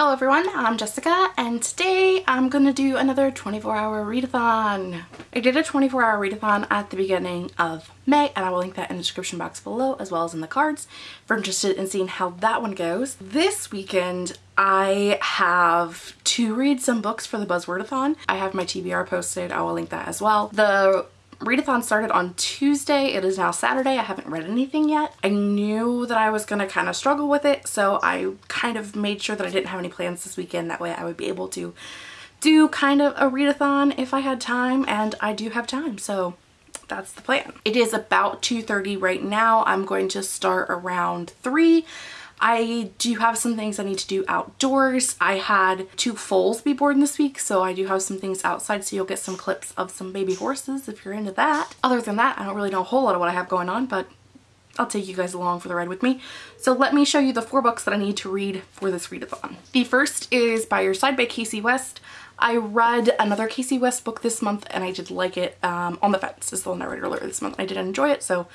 Hello everyone, I'm Jessica and today I'm gonna do another 24 hour readathon. I did a 24 hour readathon at the beginning of May and I will link that in the description box below as well as in the cards if you're interested in seeing how that one goes. This weekend I have to read some books for the Buzzwordathon. I have my TBR posted, I will link that as well. The readathon started on Tuesday. It is now Saturday. I haven't read anything yet. I knew that I was going to kind of struggle with it, so I kind of made sure that I didn't have any plans this weekend. That way I would be able to do kind of a readathon if I had time, and I do have time, so that's the plan. It is about 2.30 right now. I'm going to start around 3. I do have some things I need to do outdoors. I had two foals be born this week, so I do have some things outside, so you'll get some clips of some baby horses if you're into that. Other than that, I don't really know a whole lot of what I have going on, but I'll take you guys along for the ride with me. So let me show you the four books that I need to read for this readathon. The first is By Your Side by Kasie West. I read another Kasie West book this month and I did like it. Um, On the Fence is the one I read earlier this month. I did enjoy it, so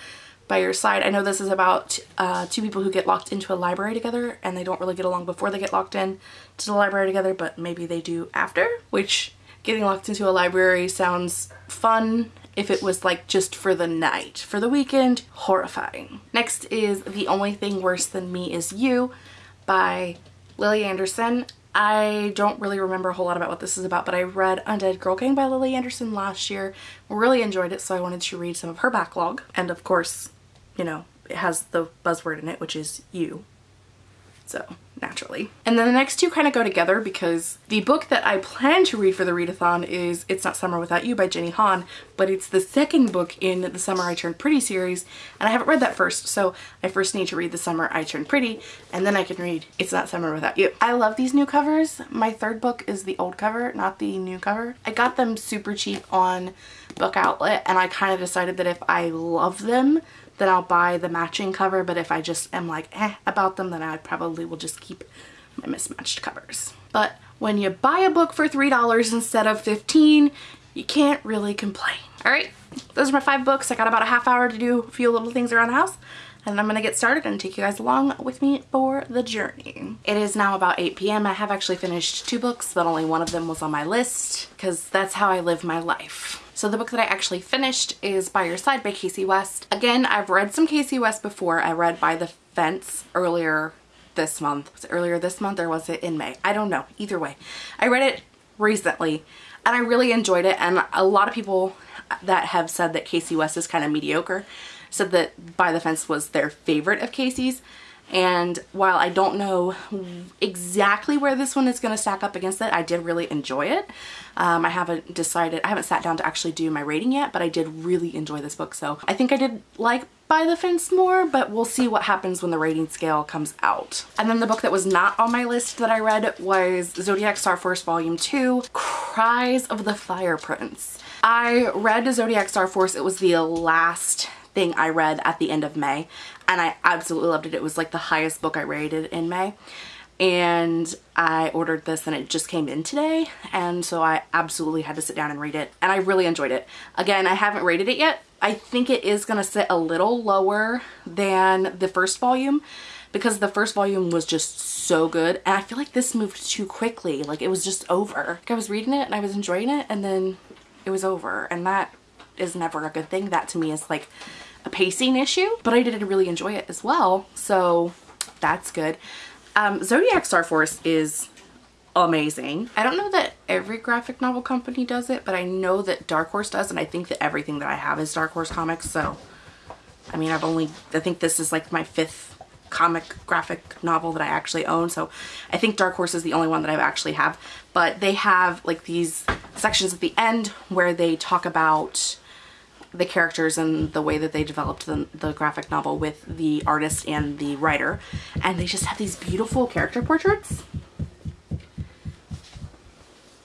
by your side. I know this is about uh, two people who get locked into a library together and they don't really get along before they get locked in to the library together, but maybe they do after, which getting locked into a library sounds fun if it was like just for the night. For the weekend, horrifying. Next is The Only Thing Worse Than Me Is You by Lily Anderson. I don't really remember a whole lot about what this is about, but I read Undead Girl Gang by Lily Anderson last year. Really enjoyed it, so I wanted to read some of her backlog. And of course, you know, it has the buzzword in it, which is you. So naturally. And then the next two kind of go together because the book that I plan to read for the readathon is It's Not Summer Without You by Jenny Han, but it's the second book in the Summer I Turned Pretty series, and I haven't read that first, so I first need to read The Summer I Turned Pretty, and then I can read It's Not Summer Without You. I love these new covers. My third book is the old cover, not the new cover. I got them super cheap on Book Outlet, and I kind of decided that if I love them, then I'll buy the matching cover, but if I just am like eh about them, then I probably will just keep my mismatched covers. But when you buy a book for $3 instead of 15 you can't really complain. All right, those are my five books. I got about a half hour to do a few little things around the house and I'm gonna get started and take you guys along with me for the journey. It is now about 8 p.m. I have actually finished two books, but only one of them was on my list because that's how I live my life. So the book that I actually finished is By Your Side by Kasie West. Again, I've read some Kasie West before. I read By the Fence earlier this month. Was earlier this month or was it in May? I don't know. Either way. I read it recently and I really enjoyed it and a lot of people that have said that Kasie West is kind of mediocre said that By the Fence was their favorite of Kasie's. and while I don't know exactly where this one is going to stack up against it, I did really enjoy it. Um, I haven't decided, I haven't sat down to actually do my rating yet, but I did really enjoy this book. So I think I did like By the Fence more, but we'll see what happens when the rating scale comes out. And then the book that was not on my list that I read was Zodiac Star Force Volume 2, Cries of the Fire Prince. I read Zodiac Star Force. It was the last thing I read at the end of May and I absolutely loved it. It was like the highest book I rated in May and I ordered this and it just came in today and so I absolutely had to sit down and read it and I really enjoyed it. Again, I haven't rated it yet. I think it is going to sit a little lower than the first volume because the first volume was just so good and I feel like this moved too quickly. Like it was just over. Like I was reading it and I was enjoying it and then it was over and that is never a good thing. That to me is like a pacing issue, but I didn't really enjoy it as well. So that's good. Um, Zodiac Star Force is amazing. I don't know that every graphic novel company does it, but I know that Dark Horse does, and I think that everything that I have is Dark Horse Comics, so I mean, I've only, I think this is like my fifth comic graphic novel that I actually own, so I think Dark Horse is the only one that I actually have, but they have like these sections at the end where they talk about the characters and the way that they developed the, the graphic novel with the artist and the writer. And they just have these beautiful character portraits.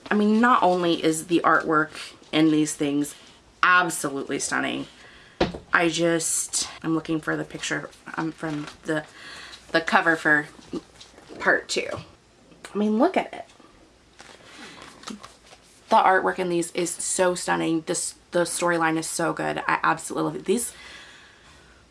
I mean, not only is the artwork in these things absolutely stunning, I just, I'm looking for the picture um, from the, the cover for part two. I mean, look at it. The artwork in these is so stunning. This the storyline is so good. I absolutely love it. These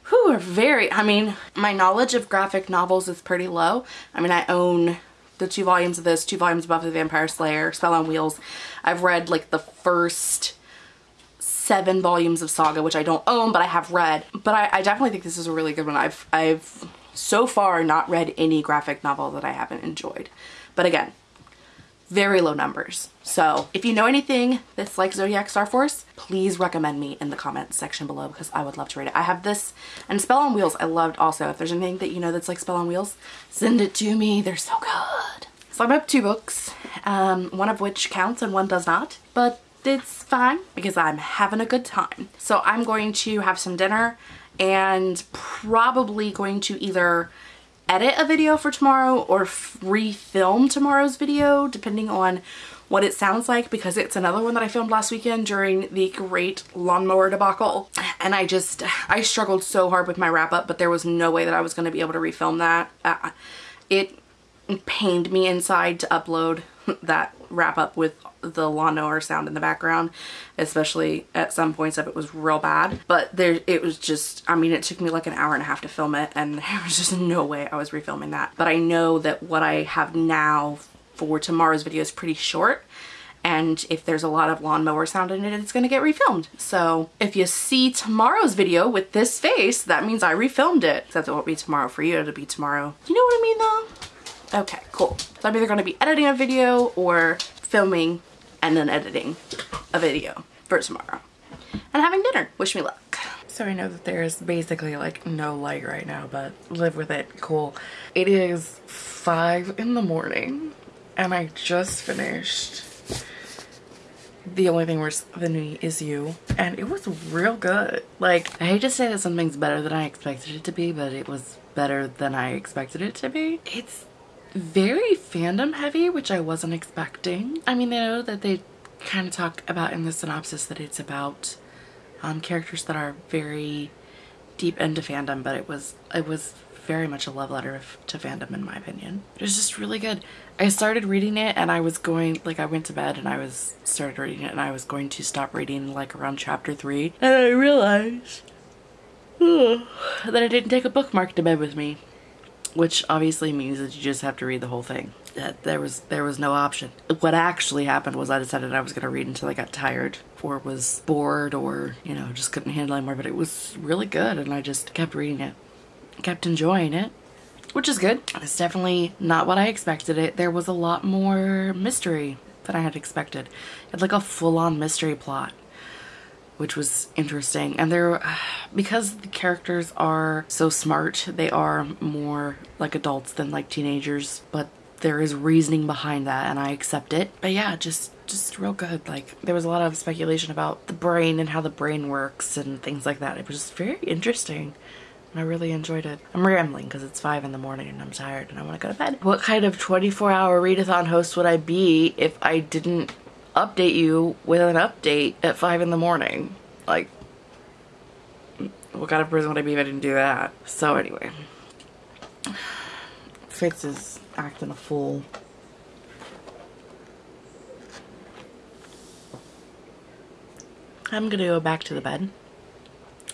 who are very, I mean, my knowledge of graphic novels is pretty low. I mean, I own the two volumes of this, two volumes of the Vampire Slayer, Spell on Wheels. I've read like the first seven volumes of Saga, which I don't own, but I have read. But I, I definitely think this is a really good one. I've, I've so far not read any graphic novel that I haven't enjoyed. But again, very low numbers. So if you know anything that's like Zodiac Star Force, please recommend me in the comments section below because I would love to read it. I have this and Spell on Wheels I loved also. If there's anything that you know that's like Spell on Wheels, send it to me. They're so good. So I'm up two books, um, one of which counts and one does not, but it's fine because I'm having a good time. So I'm going to have some dinner and probably going to either edit a video for tomorrow or re-film tomorrow's video depending on what it sounds like because it's another one that I filmed last weekend during the great lawnmower debacle. And I just I struggled so hard with my wrap up but there was no way that I was going to be able to refilm that. Uh, it pained me inside to upload that wrap up with the lawnmower sound in the background especially at some points of it was real bad but there it was just I mean it took me like an hour and a half to film it and there was just no way I was refilming that but I know that what I have now for tomorrow's video is pretty short and if there's a lot of lawnmower sound in it, it's gonna get refilmed. So if you see tomorrow's video with this face, that means I refilmed it. Except it won't be tomorrow for you, it'll be tomorrow. You know what I mean though? Okay, cool. So I'm either gonna be editing a video or filming and then editing a video for tomorrow. And having dinner. Wish me luck. So I know that there's basically like no light right now, but live with it. Cool. It is five in the morning and I just finished the only thing worse than me is you and it was real good like i hate to say that something's better than i expected it to be but it was better than i expected it to be it's very fandom heavy which i wasn't expecting i mean i know that they kind of talk about in the synopsis that it's about um, characters that are very deep into fandom, but it was it was very much a love letter to fandom in my opinion. It was just really good. I started reading it and I was going, like I went to bed and I was started reading it and I was going to stop reading like around chapter three and I realized that I didn't take a bookmark to bed with me which obviously means that you just have to read the whole thing. That there was there was no option. What actually happened was I decided I was gonna read until I got tired or was bored or you know just couldn't handle anymore. But it was really good and I just kept reading it, kept enjoying it, which is good. It's definitely not what I expected. It there was a lot more mystery than I had expected. It had like a full-on mystery plot which was interesting. And they're, because the characters are so smart, they are more like adults than like teenagers, but there is reasoning behind that and I accept it. But yeah, just just real good. Like there was a lot of speculation about the brain and how the brain works and things like that. It was just very interesting. And I really enjoyed it. I'm rambling because it's 5 in the morning and I'm tired and I want to go to bed. What kind of 24 hour readathon host would I be if I didn't update you with an update at 5 in the morning. Like, what kind of person would I be if I didn't do that? So anyway, Fitz is acting a fool. I'm gonna go back to the bed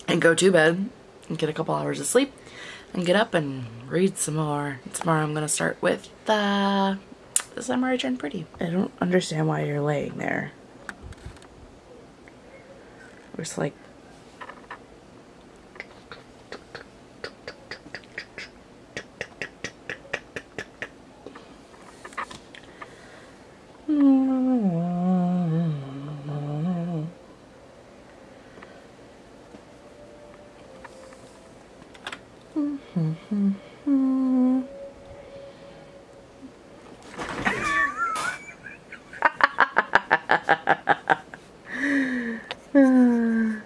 and go to bed and get a couple hours of sleep and get up and read some more. Tomorrow I'm gonna start with the the summer I turned pretty. I don't understand why you're laying there. It's like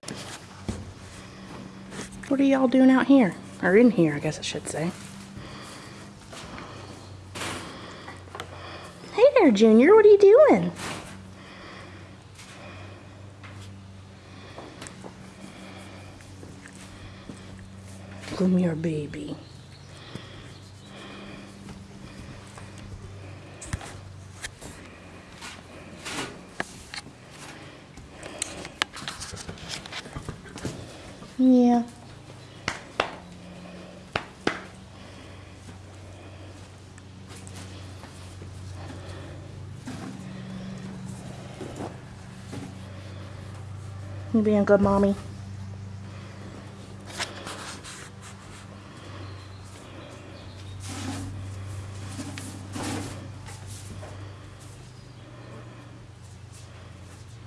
y'all doing out here? Or in here, I guess I should say. Hey there, Junior. What are you doing? Come here, baby. Yeah. You being a good mommy.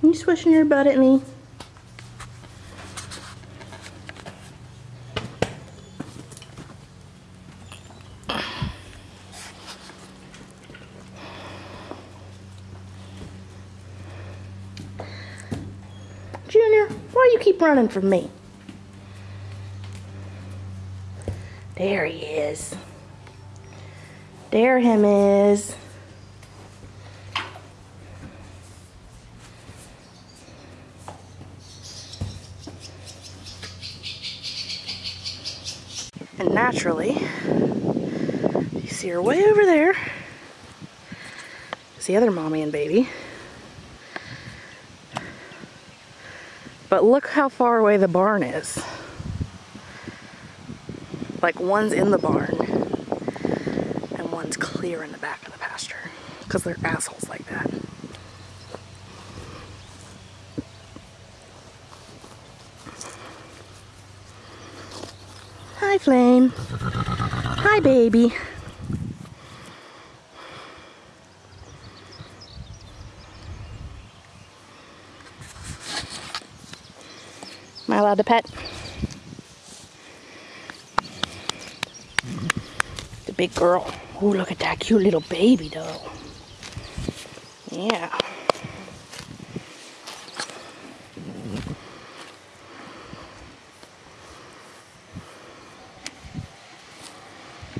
You swishing your butt at me. Running from me? There he is. There him is. And naturally, you see her way over there. Is the other mommy and baby. But look how far away the barn is. Like one's in the barn and one's clear in the back of the pasture because they're assholes like that. Hi, Flame. Hi, baby. To pet? The big girl. Oh, look at that cute little baby, though. Yeah.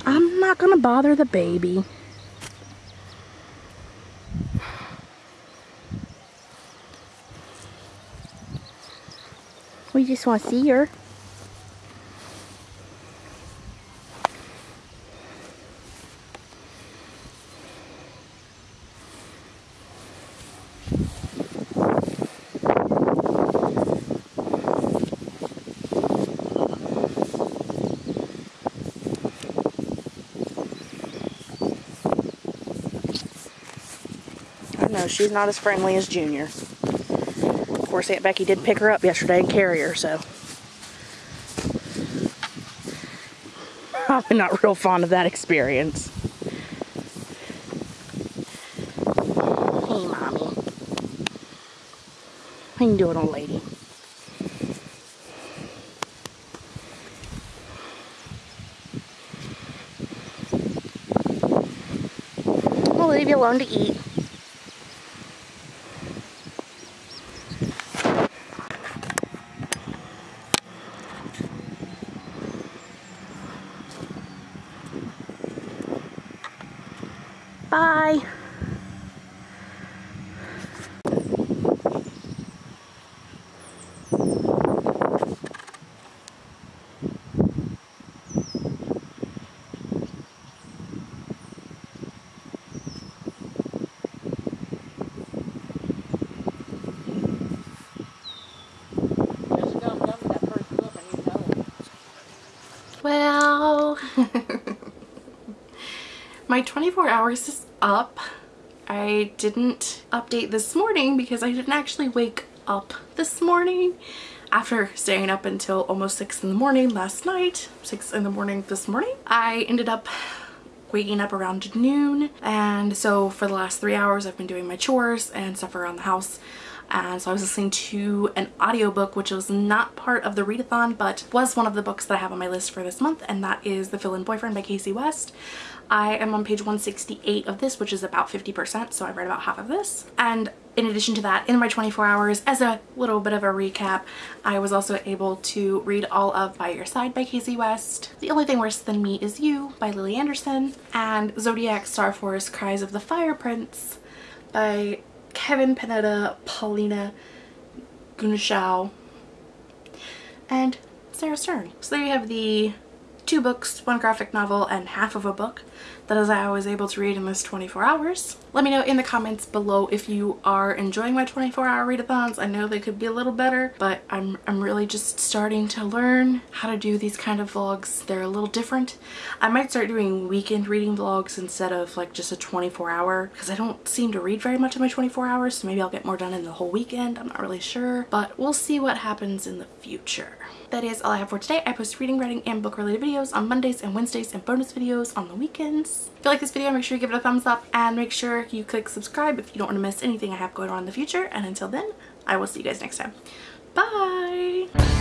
I'm not gonna bother the baby. We just want to see her. I know, she's not as friendly as Junior. Course, Aunt Becky did pick her up yesterday and carry her, so. Probably not real fond of that experience. Hey, Mommy. How you doing, old lady? We'll leave you alone to eat. Bye. Jessica, I'm done with that first book. I need another one. Well, my 24 hours is up. I didn't update this morning because I didn't actually wake up this morning after staying up until almost 6 in the morning last night, 6 in the morning this morning. I ended up waking up around noon and so for the last three hours I've been doing my chores and stuff around the house and so I was listening to an audiobook which was not part of the readathon but was one of the books that I have on my list for this month and that is The Fill-In Boyfriend by Kasie West. I am on page 168 of this which is about 50% so I read about half of this and in addition to that in my 24 hours as a little bit of a recap I was also able to read all of By Your Side by Kasie West, The Only Thing Worse Than Me Is You by Lily Anderson and Zodiac Star Force Cries of the Fire Prince by Kevin Panetta, Paulina Ganucheau, and Sarah Stern. So there you have the two books, one graphic novel, and half of a book that is I was able to read in this 24 hours. Let me know in the comments below if you are enjoying my 24 hour readathons. I know they could be a little better, but I'm, I'm really just starting to learn how to do these kind of vlogs. They're a little different. I might start doing weekend reading vlogs instead of like just a 24 hour because I don't seem to read very much in my 24 hours. So maybe I'll get more done in the whole weekend. I'm not really sure, but we'll see what happens in the future. That is all I have for today. I post reading, writing, and book related videos on Mondays and Wednesdays and bonus videos on the weekends. If you like this video, make sure you give it a thumbs up and make sure you click subscribe if you don't want to miss anything I have going on in the future. And until then, I will see you guys next time. Bye!